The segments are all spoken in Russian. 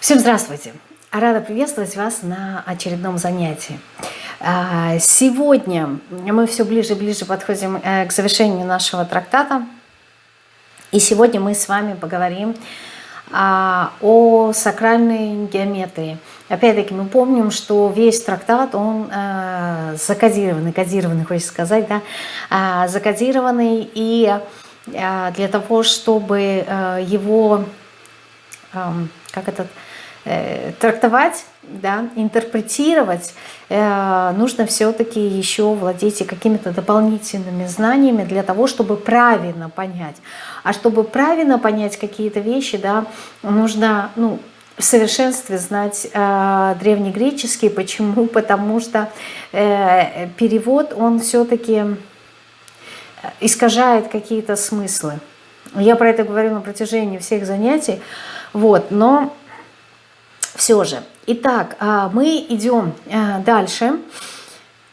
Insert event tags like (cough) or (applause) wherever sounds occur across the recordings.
Всем здравствуйте! Рада приветствовать вас на очередном занятии. А, сегодня мы все ближе и ближе подходим э, к завершению нашего трактата. И сегодня мы с вами поговорим а, о сакральной геометрии. Опять-таки мы помним, что весь трактат, он э, закодированный, кодированный, хочется сказать, да, а, закодированный, и э, для того, чтобы его, эм, как этот, трактовать, да, интерпретировать, э, нужно все-таки еще владеть какими-то дополнительными знаниями для того, чтобы правильно понять. А чтобы правильно понять какие-то вещи, да, нужно ну, в совершенстве знать э, древнегреческий. Почему? (laughs) Потому что э, перевод, он все-таки искажает какие-то смыслы. Я про это говорю на протяжении всех занятий. Вот, но все же. Итак, а, мы идем а, дальше.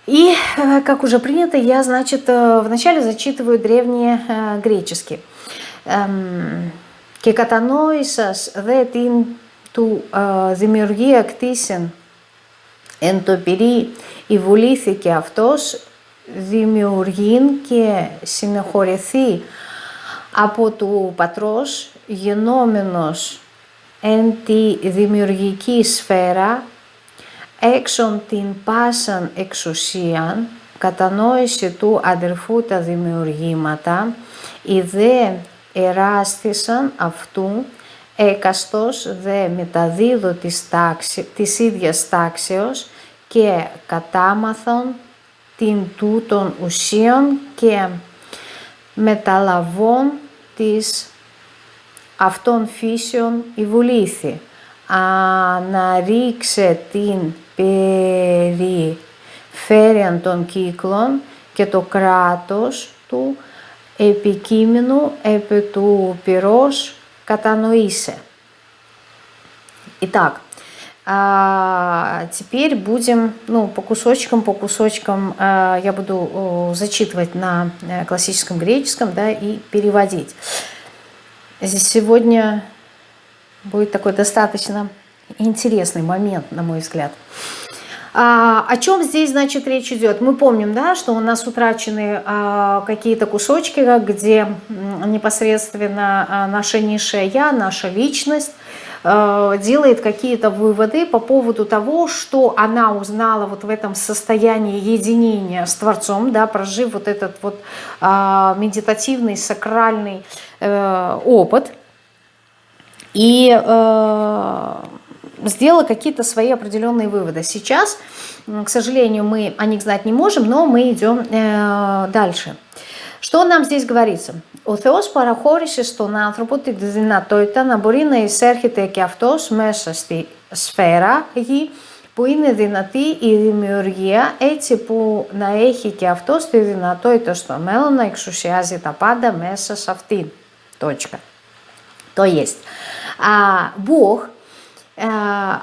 И, э, как уже принято, я, значит, э, вначале зачитываю древние э, греческие. Эм, Кекатаноисас δε την του δημιουργία κτίσεν εν το πυρί υβουλήθηκε αυτός δημιουργήν και συνεχωρηθεί από του πατρός γενόμενος εν τη δημιουργική σφαίρα, έξω την πάσαν εξουσίαν, κατανόηση του αδερφού τα δημιουργήματα, οι δε εράστησαν αυτού, έκαστος δε μεταδίδω της, τάξη, της ίδιας τάξεως και κατάμαθον την τούτων ουσίων και μεταλαβών της αυτών φύσεων η βουλήθη. Αναρίξε την περιφέρεια των κύκλων και το κράτος του επικείμενου επί του πυρός κατανοήσε. Итак, а, теперь будем, ну, по кусочкам, по кусочкам а, я буду зачитывать на э, классическом греческом, да, и переводить. Здесь сегодня будет такой достаточно интересный момент, на мой взгляд. А, о чем здесь, значит, речь идет? Мы помним, да, что у нас утрачены а, какие-то кусочки, где непосредственно а, наша низшая «я», наша личность делает какие-то выводы по поводу того, что она узнала вот в этом состоянии единения с Творцом, да, прожив вот этот вот а, медитативный, сакральный Э, опыт и э, сделала какие-то свои определенные выводы. Сейчас, к сожалению, мы о них знать не можем, но мы идем э, дальше. Что нам здесь говорится? Ο Θεός παραχώρησε στον άνθρωπο τη δυνατότητα να μπορεί να εισέρχεται και αυτός μέσα στη σφαίρα γη που είναι δυνατή η δημιουργία έτσι που να έχει και αυτός τη δυνατότητα στο μέλλον να εξουσιάζει τα πάντα μέσα σε αυτήν. Точка. То есть а, Бог а,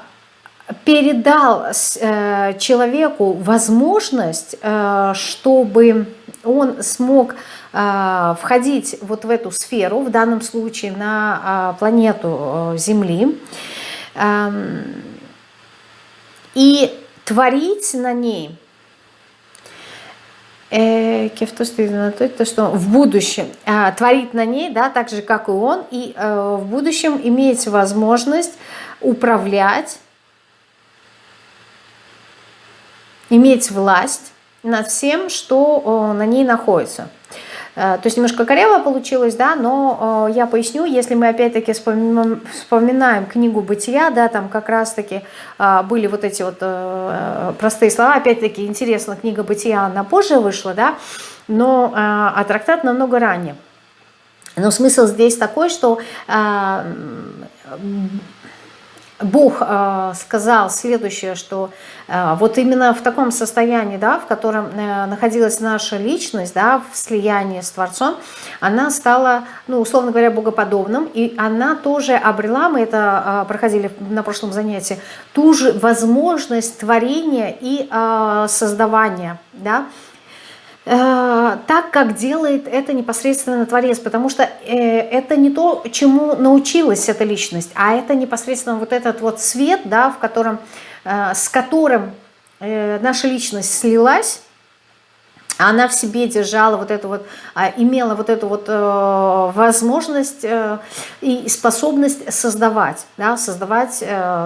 передал а, человеку возможность, а, чтобы он смог а, входить вот в эту сферу, в данном случае на а, планету Земли, а, и творить на ней э, то, то, что в будущем э, творит на ней, да, так же, как и он, и э, в будущем иметь возможность управлять, иметь власть над всем, что э, на ней находится. Э, то есть немножко корево получилось, да, но э, я поясню, если мы опять-таки вспоминаем, книгу «Бытия», да, там как раз-таки были вот эти вот простые слова, опять-таки интересно, книга «Бытия», она позже вышла, да, но а трактат намного ранее. Но смысл здесь такой, что Бог э, сказал следующее, что э, вот именно в таком состоянии, да, в котором э, находилась наша личность, да, в слиянии с Творцом, она стала, ну, условно говоря, богоподобным, и она тоже обрела, мы это проходили на прошлом занятии, ту же возможность творения и создавания, да, Э, так, как делает это непосредственно Творец, потому что э, это не то, чему научилась эта личность, а это непосредственно вот этот вот свет, да, в котором, э, с которым наша личность слилась, она в себе держала вот эту вот, а, имела вот эту вот возможность и способность создавать, да, создавать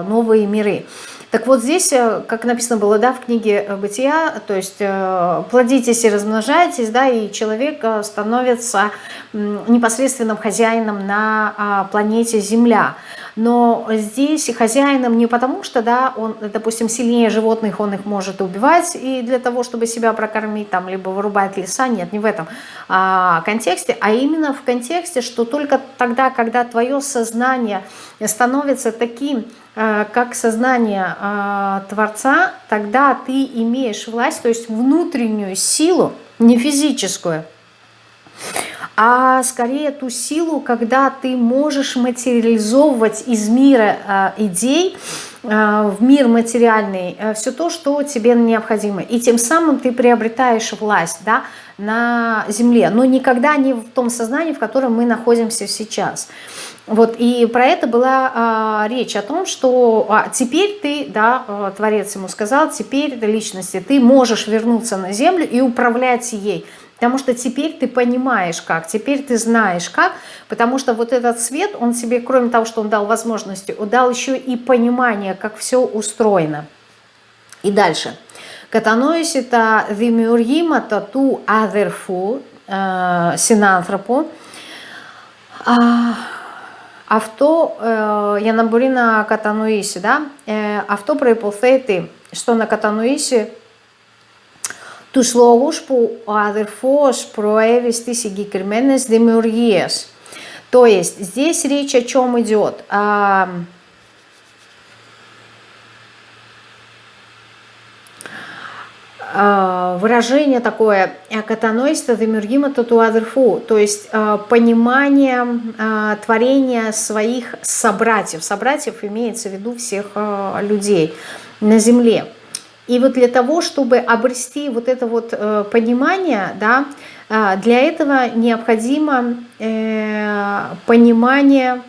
новые миры. Так вот здесь, э, как написано было да, в книге э, «Бытия», то есть э, плодитесь и размножайтесь, да, и человек становится непосредственным хозяином на а, планете Земля. Но здесь хозяином не потому, что, да, он, допустим, сильнее животных, он их может убивать, и для того, чтобы себя прокормить, там, либо вырубать леса, нет, не в этом а, контексте, а именно в контексте, что только тогда, когда твое сознание становится таким, Э, как сознание э, Творца, тогда ты имеешь власть, то есть внутреннюю силу, не физическую, а скорее ту силу, когда ты можешь материализовывать из мира э, идей в мир материальный все то, что тебе необходимо. И тем самым ты приобретаешь власть да, на земле, но никогда не в том сознании, в котором мы находимся сейчас. Вот, и про это была а, речь о том, что а, теперь ты, да, Творец ему сказал, теперь личности, ты можешь вернуться на землю и управлять ей. Потому что теперь ты понимаешь как, теперь ты знаешь как, потому что вот этот свет, он себе, кроме того, что он дал возможности, он дал еще и понимание, как все устроено. И дальше. Κατανόηση τα δημιουργήματα του αδερφού, συνάνθρωπου, Αυτό ε, για να μπορεί να κατανοήσει, да, ε, αυτό προϋποθέτει στο να κατανοήσει τους λόγους που ο αδερφός προέβη στις συγκεκριμένες δημιουργίες. То есть здесь речь о чем идет? А, выражение такое «катанойство демюргима татуадерфу», то есть а, понимание а, творения своих собратьев. Собратьев имеется в виду всех людей на земле. И вот для того, чтобы обрести вот это вот э, понимание, да, для этого необходимо э, понимание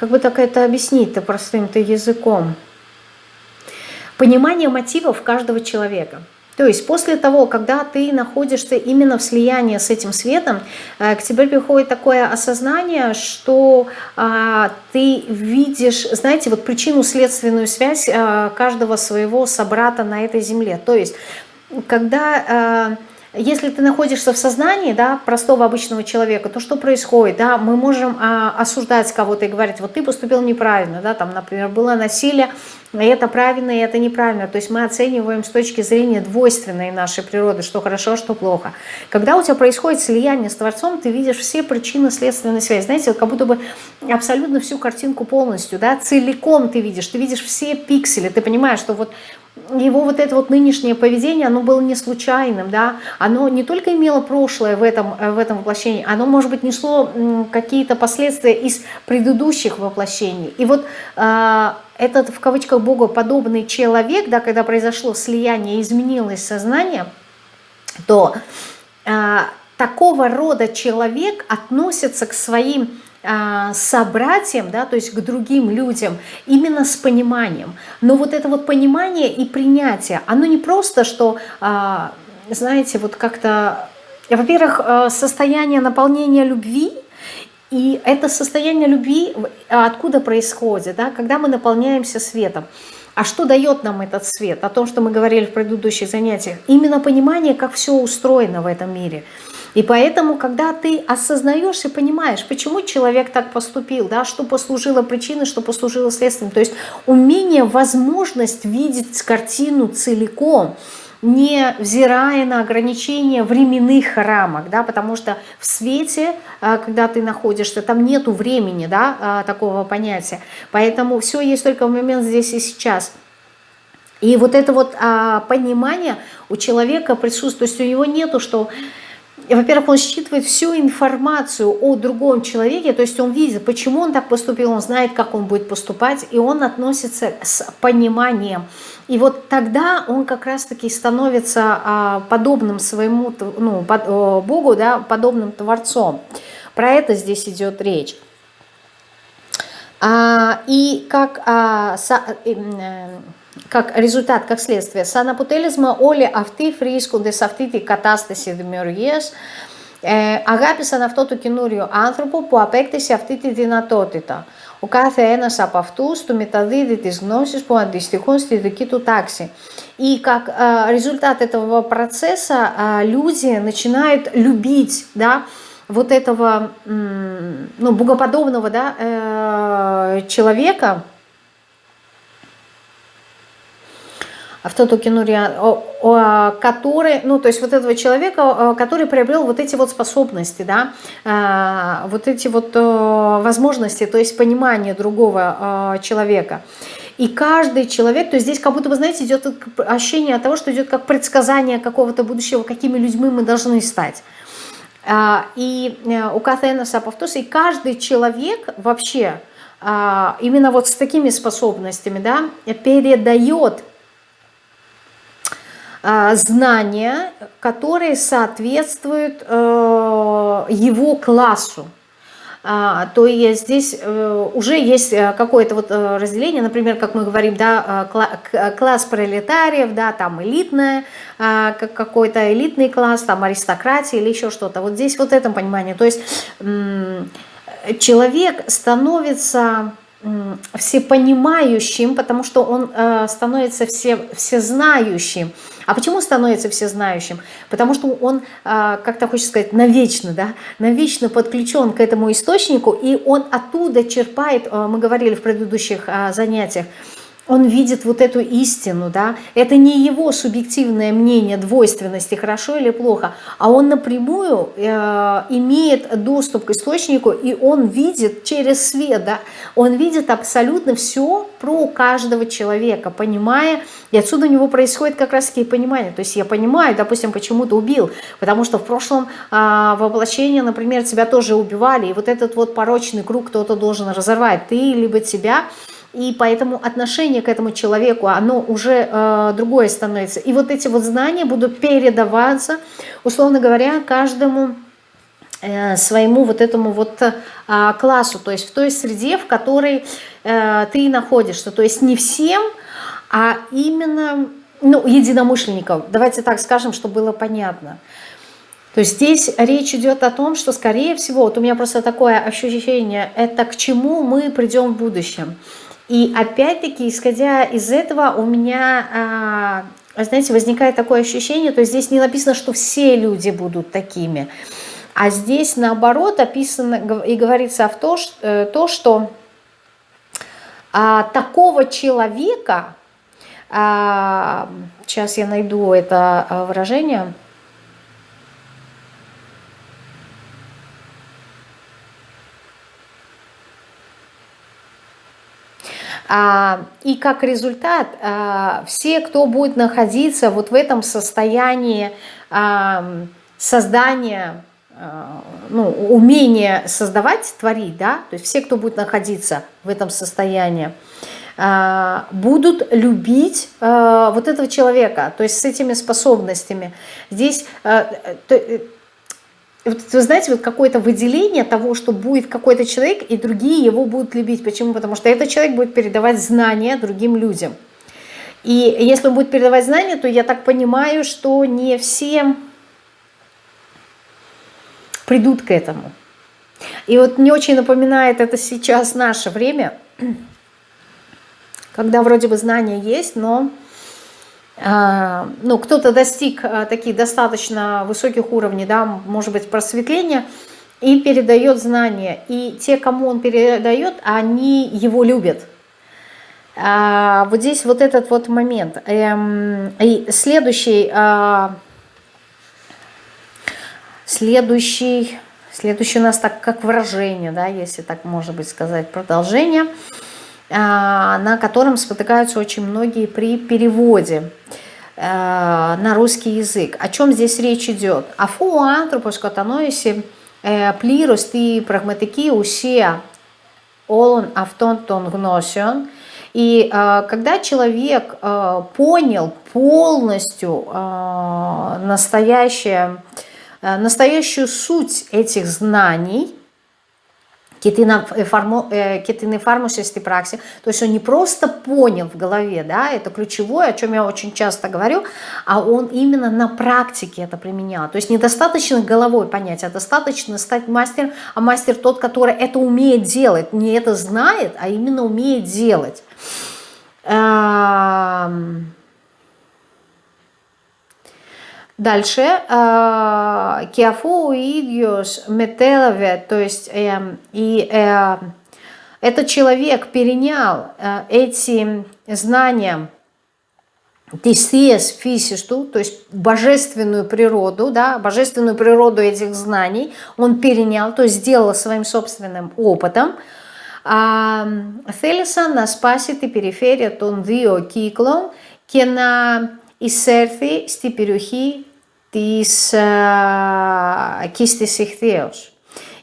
Как бы так это объяснить-то простым-то языком? Понимание мотивов каждого человека. То есть после того, когда ты находишься именно в слиянии с этим светом, э, к тебе приходит такое осознание, что а, ты видишь, знаете, вот причину-следственную связь а, каждого своего собрата на этой земле. То есть когда... А, если ты находишься в сознании да, простого обычного человека, то что происходит? Да? Мы можем а, осуждать кого-то и говорить, вот ты поступил неправильно, да, там, например, было насилие, и это правильно, и это неправильно. То есть мы оцениваем с точки зрения двойственной нашей природы, что хорошо, что плохо. Когда у тебя происходит слияние с Творцом, ты видишь все причины следственной связи. Знаете, как будто бы абсолютно всю картинку полностью, да, целиком ты видишь, ты видишь все пиксели, ты понимаешь, что вот его вот это вот нынешнее поведение, оно было не случайным, да, оно не только имело прошлое в этом, э, в этом воплощении, оно, может быть, несло какие-то последствия из предыдущих воплощений. И вот э, этот, в кавычках, богоподобный человек, да, когда произошло слияние, изменилось сознание, то э, такого рода человек относится к своим собратьям, да, то есть к другим людям, именно с пониманием. Но вот это вот понимание и принятие, оно не просто, что, а, знаете, вот как-то, во-первых, э, состояние наполнения любви, и это состояние любви откуда происходит, да, когда мы наполняемся светом. А что дает нам этот свет? О том, что мы говорили в предыдущих занятиях. Именно понимание, как все устроено в этом мире – и поэтому, когда ты осознаешь и понимаешь, почему человек так поступил, да, что послужило причиной, что послужило следствием, то есть умение, возможность видеть картину целиком, не взирая на ограничения временных рамок, да, потому что в свете, а, когда ты находишься, там нету времени, да, а, такого понятия, поэтому все есть только в момент здесь и сейчас. И вот это вот а, понимание у человека присутствует, то есть у него нету, что во-первых, он считывает всю информацию о другом человеке, то есть он видит, почему он так поступил, он знает, как он будет поступать, и он относится с пониманием. И вот тогда он как раз-таки становится а, подобным своему ну, Богу, да, подобным Творцом. Про это здесь идет речь. А, и как, а, са, э, как результат, как следствие. Σαν αποτέλεσμα όλοι αυτοί βρίσκονται σε αυτή την κατάσταση δημιουργίας, ε, αγάπησαν αυτό το καινούριο άνθρωπο που απέκτησε αυτή τη δυνατότητα. Ο κάθε ένας από αυτούς του μεταδίδει τις γνώσεις που αντιστοιχούν στη δική του τάξη. И как э, результат этого процесса э, люди начинают любить, да, вот этого, ну, богоподобного, да, э, человека, автотокенурия, который, ну, то есть вот этого человека, который приобрел вот эти вот способности, да, а, вот эти вот возможности, то есть понимание другого а, человека. И каждый человек, то есть здесь как будто бы, знаете, идет ощущение того, что идет как предсказание какого-то будущего, какими людьми мы должны стать. А, и э, у Катэна Сапавтуса, и каждый человек вообще именно вот с такими способностями, да, передает а, знания, которые соответствуют э, его классу. А, то есть здесь э, уже есть э, какое-то вот разделение, например, как мы говорим, да, класс пролетариев, да, там элитная, какой-то элитный класс, там аристократия или еще что-то. Вот здесь вот это понимание. То есть человек становится всепонимающим, потому что он становится все, всезнающим. А почему становится всезнающим? Потому что он, а, как-то хочется сказать, навечно, да, навечно подключен к этому источнику, и он оттуда черпает, а, мы говорили в предыдущих а, занятиях, он видит вот эту истину, да, это не его субъективное мнение двойственности, хорошо или плохо, а он напрямую э, имеет доступ к источнику, и он видит через свет, да, он видит абсолютно все про каждого человека, понимая, и отсюда у него происходит как раз-таки понимание, то есть я понимаю, допустим, почему ты убил, потому что в прошлом э, воплощении, например, тебя тоже убивали, и вот этот вот порочный круг кто-то должен разорвать, ты либо тебя, и поэтому отношение к этому человеку, оно уже э, другое становится. И вот эти вот знания будут передаваться, условно говоря, каждому э, своему вот этому вот э, классу, то есть в той среде, в которой э, ты находишься. То есть не всем, а именно ну, единомышленников. Давайте так скажем, чтобы было понятно. То есть здесь речь идет о том, что, скорее всего, вот у меня просто такое ощущение, это к чему мы придем в будущем. И опять-таки, исходя из этого, у меня, а, знаете, возникает такое ощущение, то есть здесь не написано, что все люди будут такими, а здесь наоборот описано и говорится в то, что, э, то, что а, такого человека, а, сейчас я найду это а, выражение, и как результат, а, все, кто будет находиться вот в этом состоянии а, создания, ну, умения создавать, творить, да, то есть все, кто будет находиться в этом состоянии, будут любить вот этого человека, то есть с этими способностями. Здесь вот, вы знаете, вот какое-то выделение того, что будет какой-то человек, и другие его будут любить. Почему? Потому что этот человек будет передавать знания другим людям. И если он будет передавать знания, то я так понимаю, что не все придут к этому. И вот не очень напоминает это сейчас наше время, (clears throat) когда вроде бы знания есть, но ну, кто-то достиг а, таких достаточно высоких уровней, да, может быть, просветления, и передает знания. И те, кому он передает, они его любят. А, вот здесь вот этот вот момент. Эм, и следующий, следующий, следующий у нас так как выражение, да, если так можно быть сказать, продолжение – а, на котором спотыкаются очень многие при переводе. на русский язык. О чем здесь речь идет? Αφού ο άνθρωπος κατανόησε πλήρως τη πραγματική ουσία όλων αυτών των γνώσεων, и э, когда человек э, понял полностью э, настоящее, э, настоящую суть этих знаний, και την, εφαρμο, και την εφάρμοσε στην праξη. То есть он не просто понял в голове, да, это ключевое, о чем я очень часто говорю, а он именно на практике это применял. То есть недостаточно головой понять, а достаточно стать мастером, а мастер тот, который это умеет делать, не это знает, а именно умеет делать. Эм, Дальше. Киафу идиос метелове, то есть э, и э, этот человек перенял э, эти знания тисиес фисисту, то есть божественную природу, да, божественную природу этих знаний он перенял, то есть сделал своим собственным опытом. Θέλησαν να σπάσει την περιφέρεια των δύο κύκλων και να εισέρθει στην περιοχή της кистис ихтеус.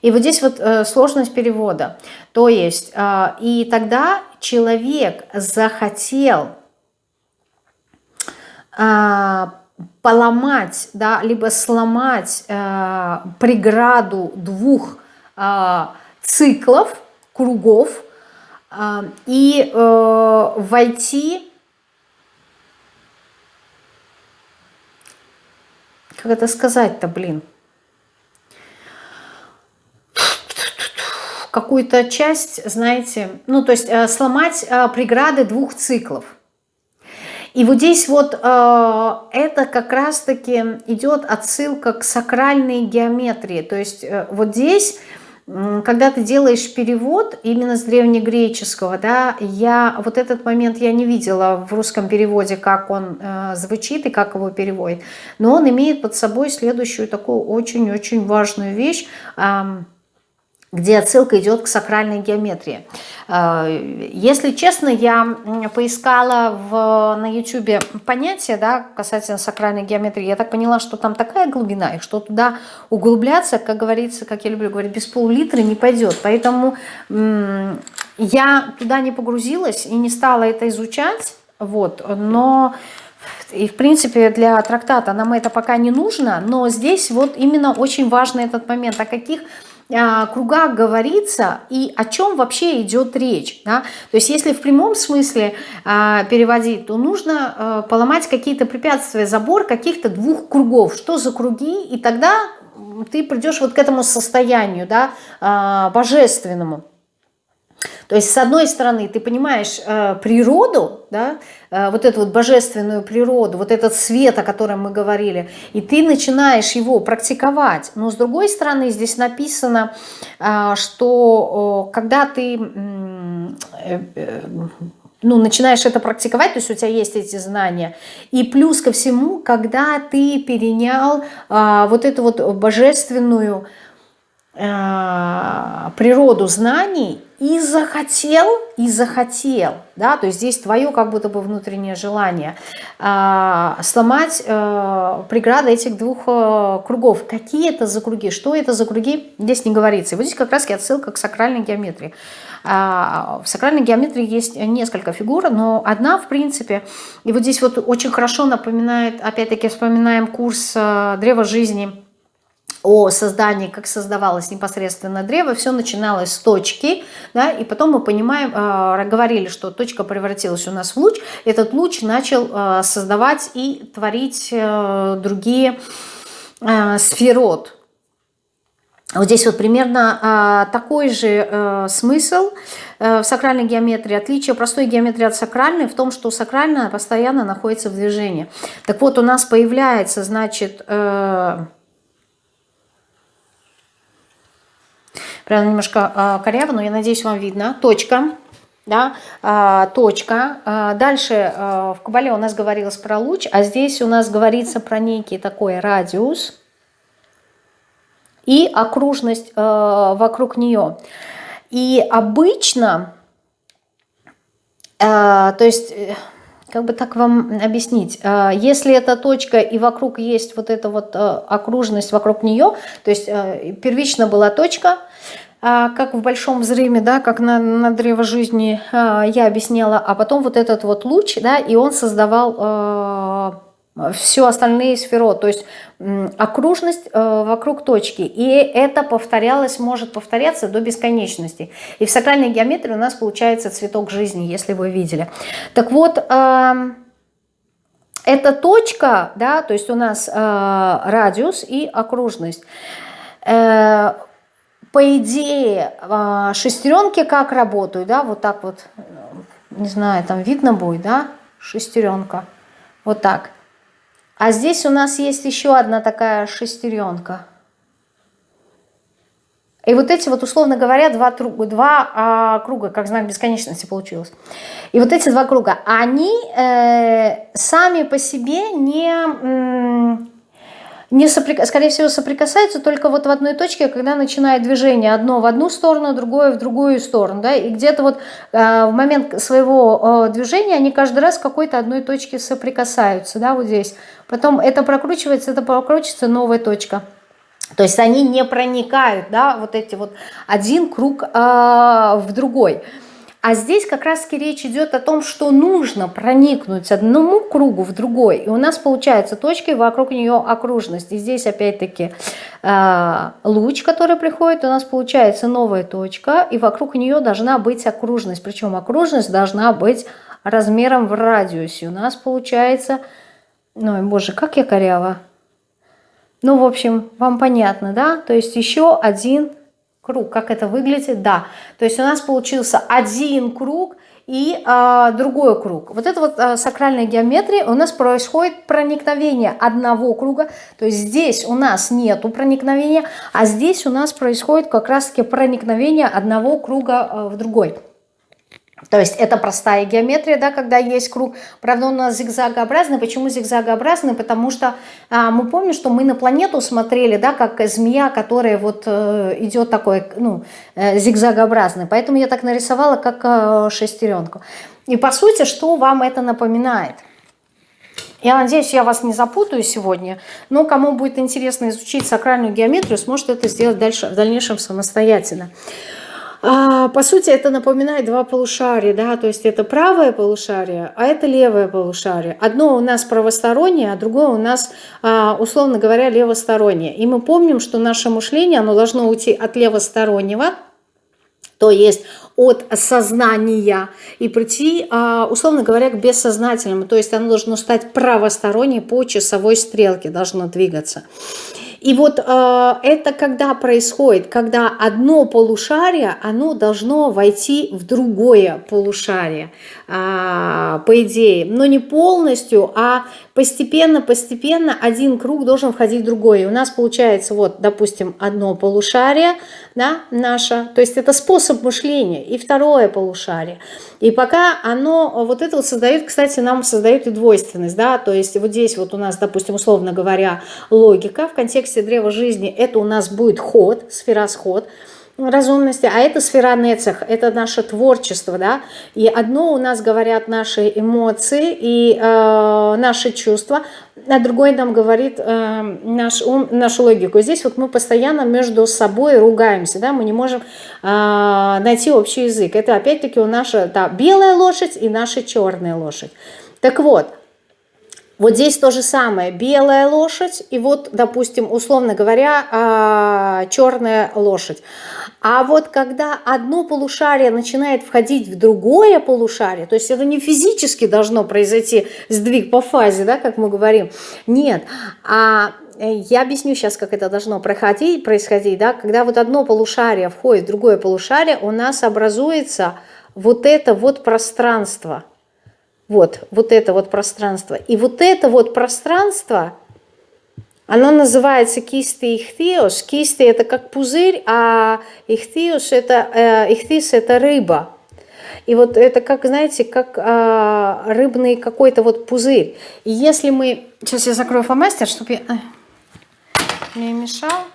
И вот здесь вот э, сложность перевода. То есть, э, и тогда человек захотел э, поломать, да, либо сломать э, преграду двух э, циклов, кругов, э, и э, войти как это сказать-то, блин? Какую-то часть, знаете, ну, то есть э, сломать э, преграды двух циклов. И вот здесь вот э, это как раз-таки идет отсылка к сакральной геометрии. То есть э, вот здесь когда ты делаешь перевод именно с древнегреческого, да, я вот этот момент я не видела в русском переводе, как он э, звучит и как его переводит, но он имеет под собой следующую такую очень-очень важную вещь. Э, где отсылка идет к сакральной геометрии. Э, если честно, я поискала в, на YouTube понятие да, касательно сакральной геометрии. Я так поняла, что там такая глубина, и что туда углубляться, как говорится, как я люблю говорить, без пол-литра не пойдет. Поэтому я туда не погрузилась и не стала это изучать. Вот, но... И, в принципе, для трактата нам это пока не нужно, но здесь вот именно очень важный этот момент, о каких кругах говорится и о чем вообще идет речь. Да? То есть если в прямом смысле э, переводить, то нужно э, поломать какие-то препятствия, забор каких-то двух кругов. Что за круги? И тогда ты придешь вот к этому состоянию да, э, божественному. То есть, с одной стороны, ты понимаешь э, природу, да, э, вот эту вот божественную природу, вот этот свет, о котором мы говорили, и ты начинаешь его практиковать. Но с другой стороны, здесь написано, э, что э, когда ты э, э, ну, начинаешь это практиковать, то есть у тебя есть эти знания. И плюс ко всему, когда ты перенял э, вот эту вот божественную э, природу знаний, и захотел, и захотел, да, то есть здесь твое как будто бы внутреннее желание э, сломать э, преграды этих двух э, кругов. Какие это за круги, что это за круги, здесь не говорится. И вот здесь как раз отсылка к сакральной геометрии. Э, в сакральной геометрии есть несколько фигур, но одна, в принципе, и вот здесь вот очень хорошо напоминает, опять-таки вспоминаем курс э, «Древо жизни», о создании, как создавалось непосредственно древо, все начиналось с точки, да, и потом мы понимаем, э, говорили, что точка превратилась у нас в луч, этот луч начал э, создавать и творить э, другие э, сферот. Вот здесь вот примерно э, такой же э, смысл э, в сакральной геометрии. Отличие простой геометрии от сакральной в том, что сакральная постоянно находится в движении. Так вот, у нас появляется, значит... Э, Прям немножко э, коряво, но я надеюсь, вам видно. Точка. Да, э, точка. Э, дальше э, в Кабале у нас говорилось про луч, а здесь у нас говорится про некий такой радиус и окружность э, вокруг нее. И обычно, э, то есть... Э, как бы так вам объяснить, а, если эта точка и вокруг есть вот эта вот а, окружность вокруг нее, то есть а, первично была точка, как в большом взрыве, да, как на, на древо жизни я объясняла, а потом вот этот вот луч, да, и он создавал все остальные сферы, то есть окружность э, вокруг точки. И это повторялось, может повторяться до бесконечности. И в сакральной геометрии у нас получается цветок жизни, если вы видели. Так вот, э, эта точка, да, то есть у нас э, радиус и окружность. Э, по идее, шестеренки как работают, да, вот так вот, не знаю, там видно будет, да, шестеренка, вот так. А здесь у нас есть еще одна такая шестеренка. И вот эти вот, условно говоря, два, два а, круга, как знак бесконечности получилось. И вот эти два круга, они э, сами по себе не не соприк... скорее всего, соприкасаются только вот в одной точке, когда начинает движение одно в одну сторону, другое в другую сторону, да, и где-то вот э, в момент своего э, движения они каждый раз в какой-то одной точке соприкасаются, да, вот здесь. Потом это прокручивается, это прокручивается, новая точка. То есть они не проникают, да, вот эти вот один круг э, в другой. А здесь как раз-таки речь идет о том, что нужно проникнуть одному кругу в другой. И у нас получается точка, и вокруг нее окружность. И здесь опять-таки э, луч, который приходит, у нас получается новая точка, и вокруг нее должна быть окружность. Причем окружность должна быть размером в радиусе. У нас получается... Ой, боже, как я корява. Ну, в общем, вам понятно, да? То есть еще один круг. Как это выглядит? Да. То есть у нас получился один круг и э, другой круг. Вот это вот э, сакральная геометрия, у нас происходит проникновение одного круга, то есть здесь у нас нету проникновения, а здесь у нас происходит как раз-таки проникновение одного круга э, в другой. То есть это простая геометрия, да, когда есть круг. Правда, он у нас зигзагообразный. Почему зигзагообразный? Потому что а, мы помним, что мы на планету смотрели, да, как змея, которая вот э, идет такой, ну, э, зигзагообразный. Поэтому я так нарисовала, как э, шестеренку. И по сути, что вам это напоминает? Я надеюсь, я вас не запутаю сегодня, но кому будет интересно изучить сакральную геометрию, сможет это сделать дальше, в дальнейшем самостоятельно. А, по сути, это напоминает два полушария, да, то есть это правое полушарие, а это левое полушарие. Одно у нас правостороннее, а другое у нас, а, условно говоря, левостороннее. И мы помним, что наше мышление, оно должно уйти от левостороннего, то есть от сознания и прийти, а, условно говоря, к бессознательному. То есть оно должно стать правосторонней по часовой стрелке, должно двигаться. И вот э, это когда происходит, когда одно полушарие, оно должно войти в другое полушарие, э, по идее. Но не полностью, а постепенно-постепенно один круг должен входить в другой. И у нас получается, вот, допустим, одно полушарие, да, наше, то есть это способ мышления, и второе полушарие. И пока оно, вот это вот создает, кстати, нам создает и двойственность, да, то есть вот здесь вот у нас, допустим, условно говоря, логика в контексте древа жизни, это у нас будет ход, сферосход, разумности, а это сфера нецех, это наше творчество, да, и одно у нас говорят наши эмоции и э, наши чувства, а другой нам говорит э, наш ум, нашу логику. Здесь вот мы постоянно между собой ругаемся, да, мы не можем э, найти общий язык. Это опять-таки у наша да, белая лошадь и наша черная лошадь. Так вот, вот здесь то же самое, белая лошадь и вот, допустим, условно говоря, а, черная лошадь. А вот когда одно полушарие начинает входить в другое полушарие, то есть это не физически должно произойти сдвиг по фазе, да, как мы говорим, нет, а э, я объясню сейчас, как это должно проходить, происходить, да, когда вот одно полушарие входит в другое полушарие, у нас образуется вот это вот пространство – вот, вот это вот пространство. И вот это вот пространство, оно называется кисты ихтиос. Кисты это как пузырь, а ихтиос это, э, это рыба. И вот это как, знаете, как э, рыбный какой-то вот пузырь. И если мы... Сейчас я закрою фломастер, чтобы я не мешал.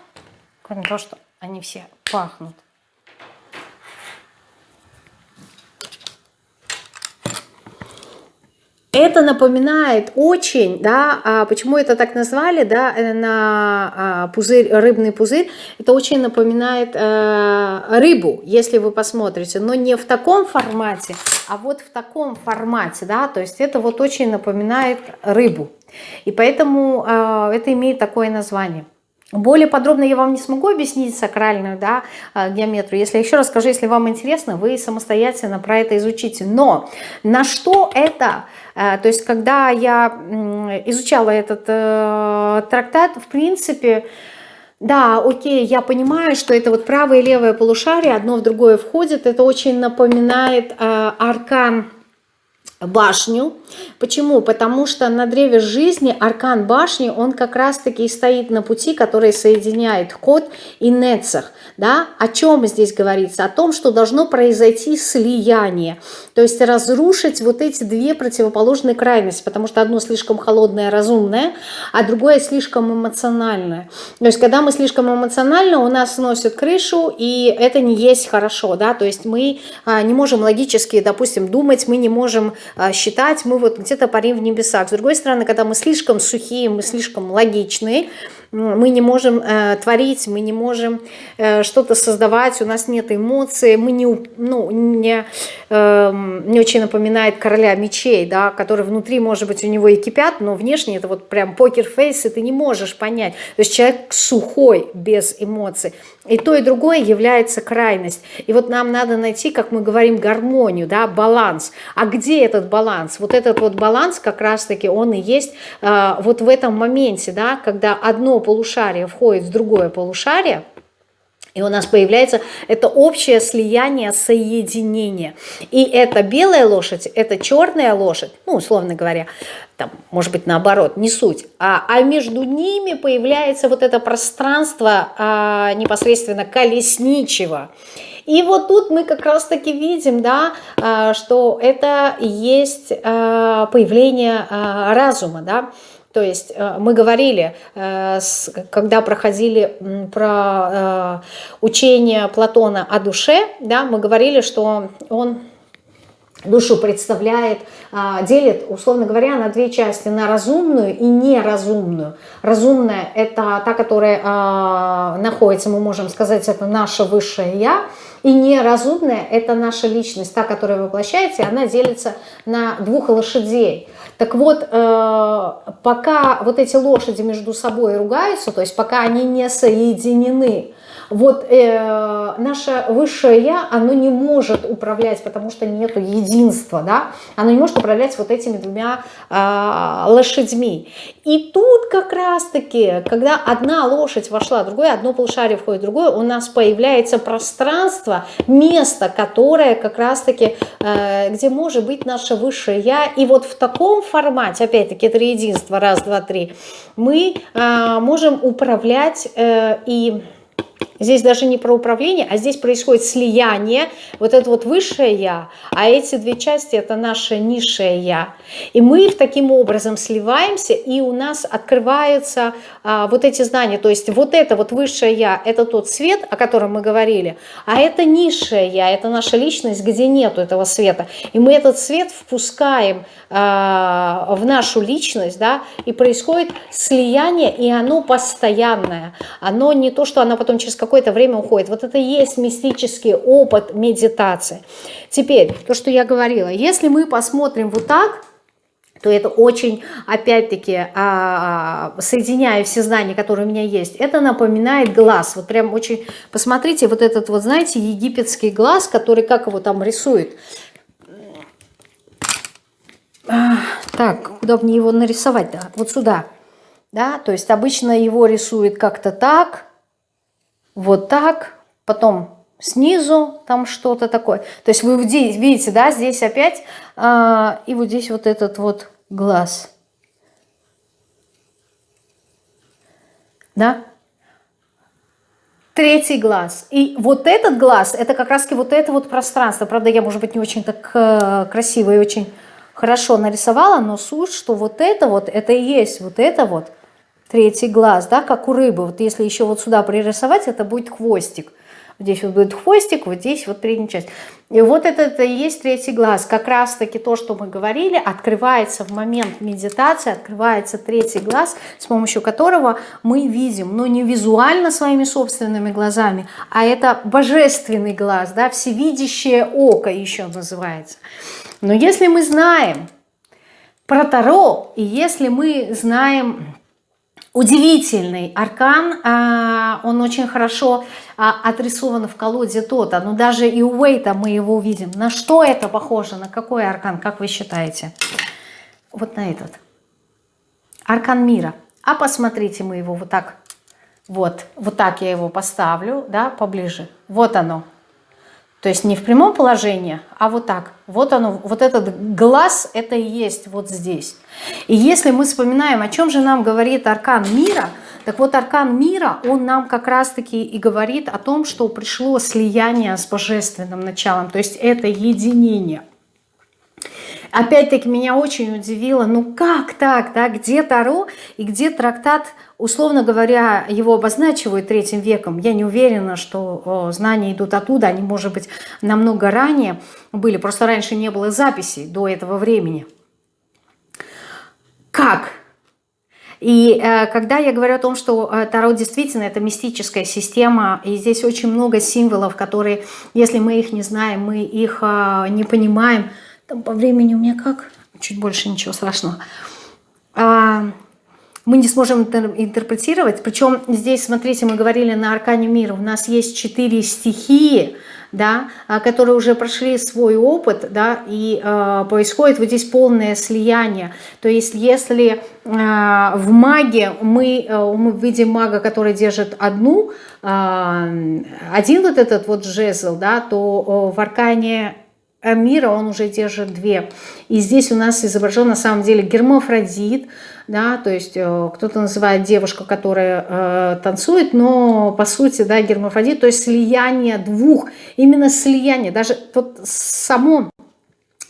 Кроме того, что они все пахнут. Это напоминает очень, да, а почему это так назвали, да, э, на а, пузырь, рыбный пузырь, это очень напоминает э, рыбу, если вы посмотрите, но не в таком формате, а вот в таком формате, да, то есть это вот очень напоминает рыбу, и поэтому э, это имеет такое название. Более подробно я вам не смогу объяснить сакральную да, а, геометрию. Если еще раз скажу, если вам интересно, вы самостоятельно про это изучите. Но на что это? А, то есть, когда я изучала этот э, трактат, в принципе, да, окей, я понимаю, что это вот правое и левое полушарие, одно в другое входит. Это очень напоминает э, аркан башню. Почему? Потому что на древе жизни аркан башни, он как раз-таки стоит на пути, который соединяет Кот и Нецах. Да? О чем здесь говорится? О том, что должно произойти слияние. То есть разрушить вот эти две противоположные крайности, потому что одно слишком холодное, разумное, а другое слишком эмоциональное. То есть когда мы слишком эмоционально, у нас сносит крышу, и это не есть хорошо. Да? То есть мы а, не можем логически, допустим, думать, мы не можем считать, мы вот где-то парим в небесах. С другой стороны, когда мы слишком сухие, мы слишком логичные, мы не можем э, творить, мы не можем э, что-то создавать, у нас нет эмоций, мы не, ну, не, э, не очень напоминает короля мечей, да, который внутри, может быть, у него и кипят, но внешне это вот прям покер-фейс, и ты не можешь понять. То есть человек сухой, без эмоций. И то, и другое является крайность. И вот нам надо найти, как мы говорим, гармонию, да, баланс. А где этот баланс? Вот этот вот баланс как раз-таки он и есть э, вот в этом моменте, да, когда одно полушарие входит в другое полушарие, и у нас появляется это общее слияние, соединение. И это белая лошадь, это черная лошадь, ну, условно говоря, там, может быть, наоборот, не суть. А, а между ними появляется вот это пространство а, непосредственно колесничего. И вот тут мы как раз-таки видим, да, а, что это есть а, появление а, разума, да, то есть э, мы говорили, э, когда проходили про э, учение Платона о душе, да, мы говорили, что он душу представляет, делит, условно говоря, на две части, на разумную и неразумную. Разумная – это та, которая находится, мы можем сказать, это наше высшее «я», и неразумная – это наша личность, та, которая воплощается, и она делится на двух лошадей. Так вот, э, пока вот эти лошади между собой ругаются, то есть пока они не соединены, вот э, наше высшее Я, оно не может управлять, потому что нету единства, да, оно не может управлять вот этими двумя э, лошадьми. И тут как раз-таки, когда одна лошадь вошла, другое, одно полушарие входит в другое, у нас появляется пространство, место, которое как раз-таки, э, где может быть наше высшее Я. И вот в таком формате, опять-таки, это единство, раз, два, три, мы э, можем управлять э, и Здесь даже не про управление, а здесь происходит слияние, вот это вот высшее «я», а эти две части – это наше низшее «я». И мы таким образом сливаемся, и у нас открываются а, вот эти знания. То есть вот это вот высшее «я» – это тот свет, о котором мы говорили, а это низшее «я», это наша личность, где нету этого света. И мы этот свет впускаем а, в нашу личность, да, и происходит слияние, и оно постоянное. Оно не то, что оно потом через какое-то время уходит. Вот это и есть мистический опыт медитации. Теперь, то, что я говорила, если мы посмотрим вот так, то это очень, опять-таки, а, соединяя все знания, которые у меня есть, это напоминает глаз. Вот прям очень, посмотрите, вот этот вот, знаете, египетский глаз, который, как его там рисует. А, так, куда мне его нарисовать-то? Вот сюда. Да, то есть обычно его рисует как-то так, вот так, потом снизу там что-то такое. То есть вы видите, да, здесь опять, э, и вот здесь вот этот вот глаз. Да? Третий глаз. И вот этот глаз, это как раз вот это вот пространство. Правда, я, может быть, не очень так э, красиво и очень хорошо нарисовала, но суть, что вот это вот, это и есть вот это вот – третий глаз, да, как у рыбы. Вот если еще вот сюда пририсовать, это будет хвостик. Здесь вот будет хвостик, вот здесь вот передняя часть. И вот это, это и есть третий глаз. Как раз-таки то, что мы говорили, открывается в момент медитации, открывается третий глаз, с помощью которого мы видим, но не визуально своими собственными глазами, а это божественный глаз, да, всевидящее око еще называется. Но если мы знаем про Таро, и если мы знаем удивительный аркан, а, он очень хорошо а, отрисован в колоде Тота, но даже и у Уэйта мы его увидим. На что это похоже, на какой аркан, как вы считаете? Вот на этот. Аркан мира. А посмотрите, мы его вот так, вот, вот так я его поставлю, да, поближе. Вот оно, то есть не в прямом положении, а вот так. Вот оно, вот этот глаз, это и есть вот здесь. И если мы вспоминаем, о чем же нам говорит аркан мира, так вот аркан мира, он нам как раз-таки и говорит о том, что пришло слияние с божественным началом. То есть это единение. Опять-таки меня очень удивило, ну как так, да, где Таро и где трактат, условно говоря, его обозначивают третьим веком. Я не уверена, что знания идут оттуда, они, может быть, намного ранее были, просто раньше не было записей до этого времени. Как? И э, когда я говорю о том, что э, Таро действительно это мистическая система, и здесь очень много символов, которые, если мы их не знаем, мы их э, не понимаем, там по времени у меня как? Чуть больше, ничего страшного. А, мы не сможем интерпретировать. Причем здесь, смотрите, мы говорили на Аркане мира, у нас есть четыре стихии, да, а, которые уже прошли свой опыт, да, и э, происходит вот здесь полное слияние. То есть если э, в маге мы, э, мы видим мага, который держит одну, э, один вот этот вот жезл, да, то э, в Аркане мира он уже держит две. И здесь у нас изображен на самом деле гермафродит, да, то есть э, кто-то называет девушку, которая э, танцует, но по сути, да, гермафродит, то есть слияние двух, именно слияние, даже вот само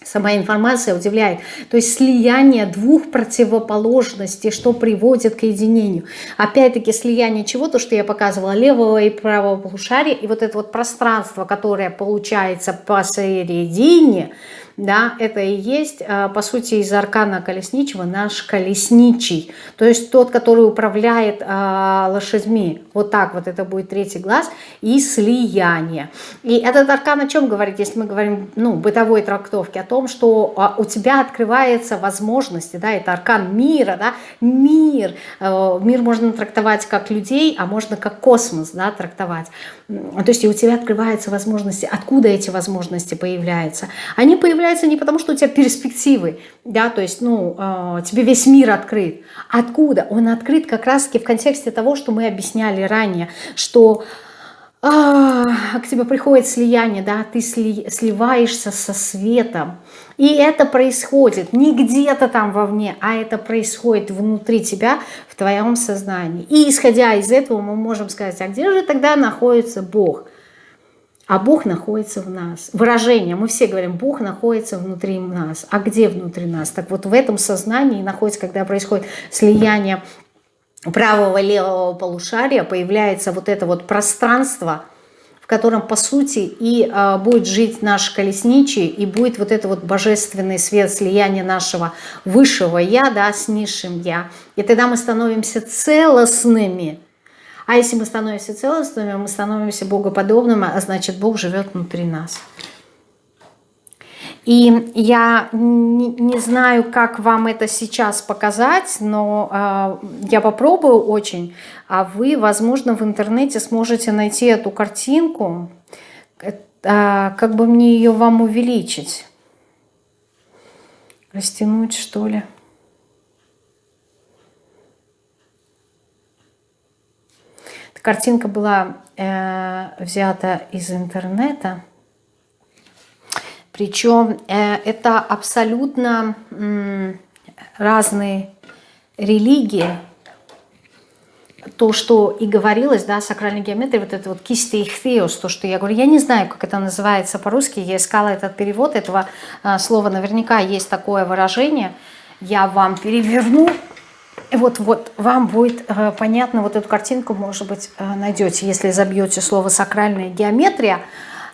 Сама информация удивляет. То есть слияние двух противоположностей, что приводит к единению. Опять-таки слияние чего? То, что я показывала, левого и правого полушария. И вот это вот пространство, которое получается посередине, да, это и есть, а, по сути, из аркана колесничего наш колесничий, то есть тот, который управляет а, лошадьми. Вот так вот это будет третий глаз и слияние. И этот аркан о чем говорит, если мы говорим, ну, бытовой трактовке, о том, что а, у тебя открывается возможности, да, это аркан мира, да, мир. Мир можно трактовать как людей, а можно как космос, да, трактовать. То есть и у тебя открываются возможности. Откуда эти возможности появляются? Они появляются не потому, что у тебя перспективы, да, то есть, ну, э, тебе весь мир открыт. Откуда? Он открыт как раз-таки в контексте того, что мы объясняли ранее, что а, к тебе приходит слияние, да, ты сли, сливаешься со светом. И это происходит не где-то там вовне, а это происходит внутри тебя, в твоем сознании. И исходя из этого мы можем сказать, а где же тогда находится Бог? А Бог находится в нас. Выражение, мы все говорим, Бог находится внутри нас. А где внутри нас? Так вот в этом сознании находится, когда происходит слияние правого левого полушария появляется вот это вот пространство, в котором, по сути, и э, будет жить наш колесничий, и будет вот это вот божественный свет, слияние нашего высшего Я, да, с низшим Я. И тогда мы становимся целостными. А если мы становимся целостными, мы становимся богоподобными, а значит, Бог живет внутри нас. И я не, знаю, как вам это сейчас показать, но э, я попробую очень. А вы, возможно, в интернете сможете найти эту картинку. Э, как бы мне ее вам увеличить? Растянуть, что ли? Картинка была э, взята из интернета. Причем э, это абсолютно разные религии. То, что и говорилось, да, сакральной геометрии, вот это вот кисти ихтеос, то, что я говорю, я не знаю, как это называется по-русски, я искала этот перевод этого а, слова, наверняка есть такое выражение, я вам переверну, вот, вот, вам будет э, понятно, вот эту картинку, может быть, э, найдете, если забьете слово «сакральная геометрия»,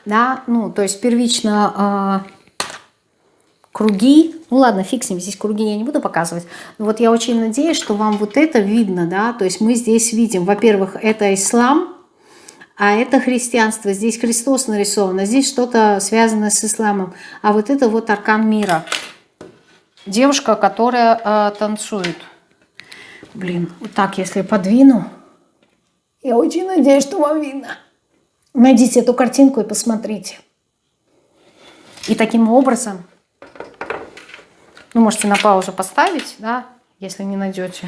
да, ну, то есть первично э, круги, ну ладно, фиг с ним, здесь круги я не буду показывать, но вот я очень надеюсь, что вам вот это видно, да, то есть мы здесь видим, во-первых, это ислам, а это христианство, здесь Христос нарисован, а здесь что-то связанное с исламом, а вот это вот аркан мира, девушка, которая э, танцует, Блин, вот так, если подвину. Я очень надеюсь, что вам видно. Найдите эту картинку и посмотрите. И таким образом, ну, можете на паузу поставить, да, если не найдете,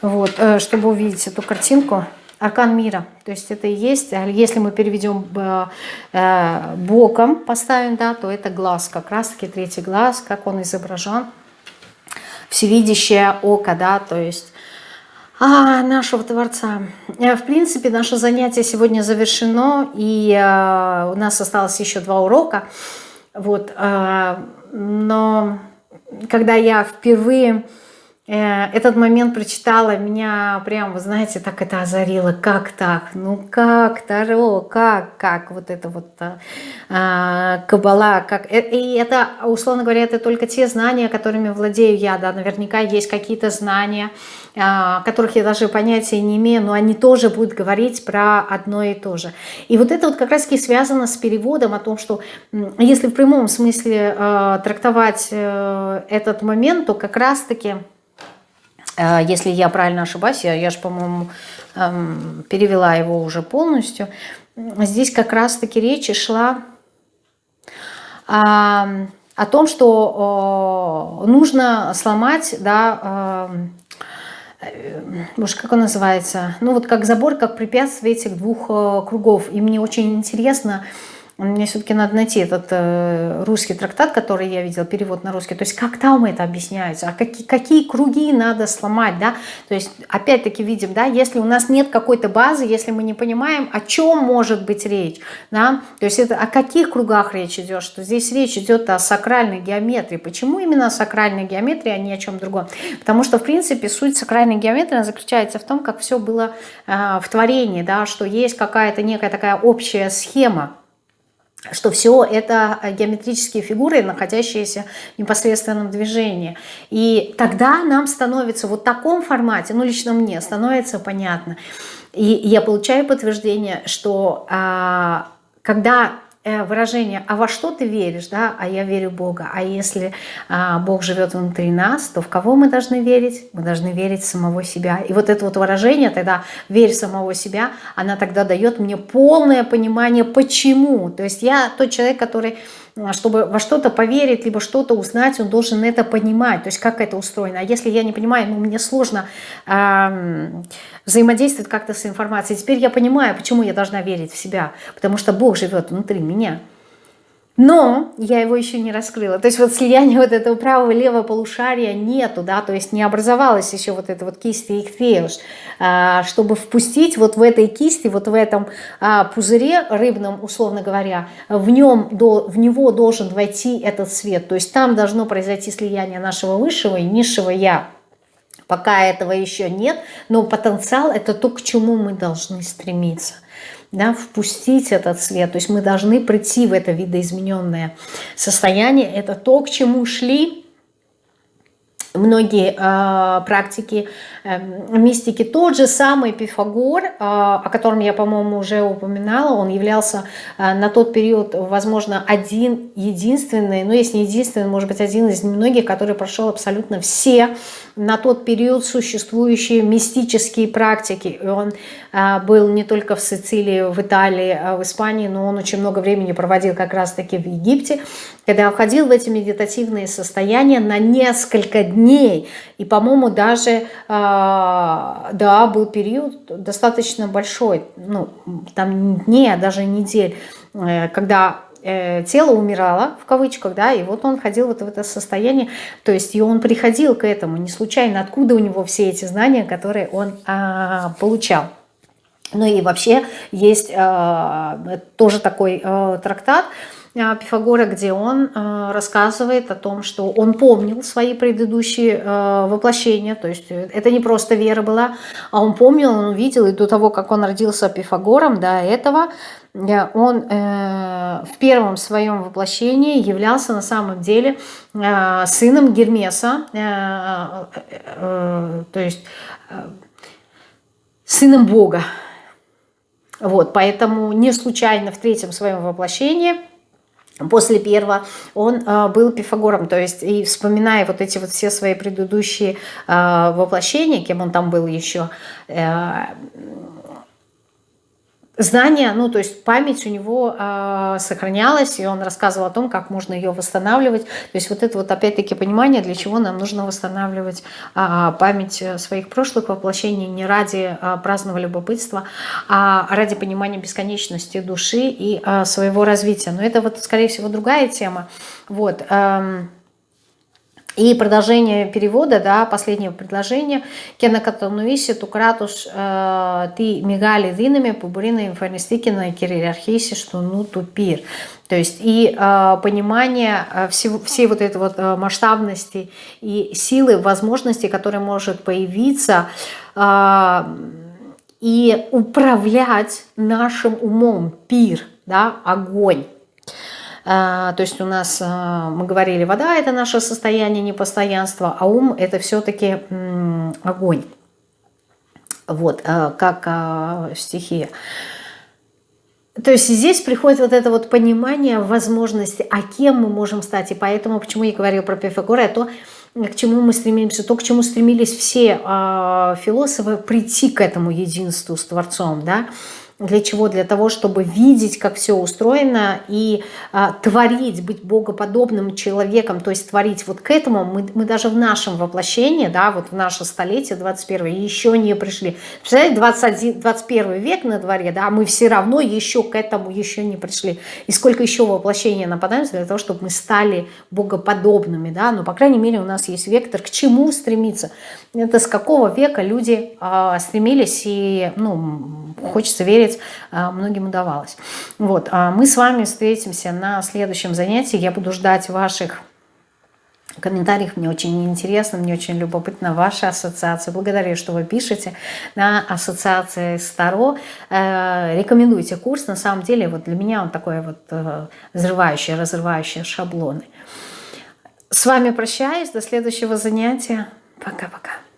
вот, э, чтобы увидеть эту картинку. Аркан мира, то есть это и есть, а если мы переведем э, э, боком, поставим, да, то это глаз, как раз-таки третий глаз, как он изображен, всевидящее око, да, то есть а, нашего Творца. Э, в принципе, наше занятие сегодня завершено, и э, у нас осталось еще два урока. Вот, э, но когда я впервые этот момент прочитала, меня прям, вы знаете, так это озарило. Как так? Ну как, Таро, как, как? Вот это вот а, Кабала. Как? Э, и это, условно говоря, это только те знания, которыми владею я. Да, наверняка есть какие-то знания, а, которых я даже понятия не имею, но они тоже будут говорить про одно и то же. И вот это вот как раз-таки связано с переводом о том, что если в прямом смысле а, трактовать этот момент, то как раз-таки Э, если я правильно ошибаюсь, я, я же, по-моему, эм, перевела его уже полностью. Здесь как раз-таки речь шла о том, что нужно сломать, да, эм, э, может, как он называется, ну вот как забор, как препятствие этих двух э, кругов. И мне очень интересно, мне все-таки надо найти этот э, русский трактат, который я видела, перевод на русский. То есть как там это объясняется, а какие, какие круги надо сломать, да? То есть опять-таки видим, да, если у нас нет какой-то базы, если мы не понимаем, о чем может быть речь, да? То есть это о каких кругах речь идет, что здесь речь идет о сакральной геометрии. Почему именно о сакральной геометрии, а не о чем другом? Потому что, в принципе, суть сакральной геометрии заключается в том, как все было э, в творении, да, что есть какая-то некая такая общая схема, что все это геометрические фигуры, находящиеся в непосредственном движении. И тогда нам становится вот в таком формате, ну лично мне, становится понятно. И я получаю подтверждение, что а, когда Э, выражение «а во что ты веришь?», да, «а я верю в Бога». А если а, Бог живет внутри нас, то в кого мы должны верить? Мы должны верить в самого себя. И вот это вот выражение тогда «верь в самого себя», она тогда дает мне полное понимание, почему. То есть я тот человек, который чтобы во что-то поверить, либо что-то узнать, он должен это понимать, то есть как это устроено. А если я не понимаю, ну, мне сложно э, взаимодействовать как-то с информацией. Теперь я понимаю, почему я должна верить в себя, потому что Бог живет внутри меня. Но я его еще не раскрыла. То есть вот слияния вот этого правого и левого полушария нету, да, то есть не образовалась еще вот эта вот кисть Ихтеуш, а, чтобы впустить вот в этой кисти, вот в этом а, пузыре рыбном, условно говоря, в, нем, в него должен войти этот свет. То есть там должно произойти слияние нашего высшего и низшего «я». Пока этого еще нет, но потенциал – это то, к чему мы должны стремиться – да, впустить этот свет. То есть мы должны прийти в это видоизмененное состояние. Это то, к чему шли многие э, практики э, мистики. Тот же самый Пифагор, э, о котором я, по-моему, уже упоминала, он являлся э, на тот период, возможно, один, единственный, ну, если не единственный, может быть, один из немногих, который прошел абсолютно все на тот период существующие мистические практики. И он был не только в Сицилии, в Италии, а в Испании, но он очень много времени проводил как раз-таки в Египте, когда входил в эти медитативные состояния на несколько дней. И, по-моему, даже, а, да, был период достаточно большой, ну, там дней, а даже недель, э, когда Э, тело умирало, в кавычках, да, и вот он ходил вот в это состояние, то есть и он приходил к этому, не случайно, откуда у него все эти знания, которые он а, получал. Ну и вообще есть а, тоже такой а, трактат, э, Пифагора, где он э, рассказывает о том, что он помнил свои предыдущие воплощения, то есть это не просто вера была, а он помнил, он увидел, и до того, как он родился Пифагором, до этого он в первом своем воплощении являлся на самом деле сыном Гермеса, то есть сыном Бога. Вот, поэтому не случайно в третьем своем воплощении после первого он э, был Пифагором, то есть и вспоминая вот эти вот все свои предыдущие э, воплощения, кем он там был еще, э, знание, ну, то есть память у него э, сохранялась, и он рассказывал о том, как можно ее восстанавливать. То есть вот это вот опять-таки понимание, для чего нам нужно восстанавливать э, память своих прошлых воплощений не ради э, праздного любопытства, а ради понимания бесконечности души и э, своего развития. Но это вот, скорее всего, другая тема. Вот. Э, и продолжение перевода, да, последнего предложения. Кена катануиси тукратус э, ты мигали динами пубурина инфорнистикина кириархиси что ну тупир. То есть и э, понимание э, всего, всей вот этой вот э, масштабности и силы, возможностей, которые может появиться э, и управлять нашим умом, пир, да, огонь. А, то есть у нас, а, мы говорили, вода – это наше состояние непостоянства, а ум – это все-таки огонь. Вот, а, как стихия. То есть здесь приходит вот это вот понимание возможности, а кем мы можем стать. И поэтому, почему я говорила про Пифагора, то, к чему мы стремимся, то, к чему стремились все э, философы, прийти к этому единству с Творцом, да, для чего? Для того, чтобы видеть, как все устроено и а, творить, быть богоподобным человеком, то есть творить вот к этому. Мы, мы даже в нашем воплощении, да, вот в наше столетие 21 еще не пришли. Представляете, 21, 21 век на дворе, да, мы все равно еще к этому еще не пришли. И сколько еще воплощений нападаемся для того, чтобы мы стали богоподобными, да, ну, по крайней мере, у нас есть вектор, к чему стремиться. Это с какого века люди а, стремились и, ну, хочется верить, смотреть, а, многим удавалось. Вот, а мы с вами встретимся на следующем занятии. Я буду ждать ваших комментариев. Мне очень интересно, мне очень любопытна ваша ассоциация. Благодарю, что вы пишете на ассоциации Старо. Э, рекомендуйте курс. На самом деле, вот для меня он такой вот э, взрывающий, разрывающий шаблоны. С вами прощаюсь. До следующего занятия. Пока-пока.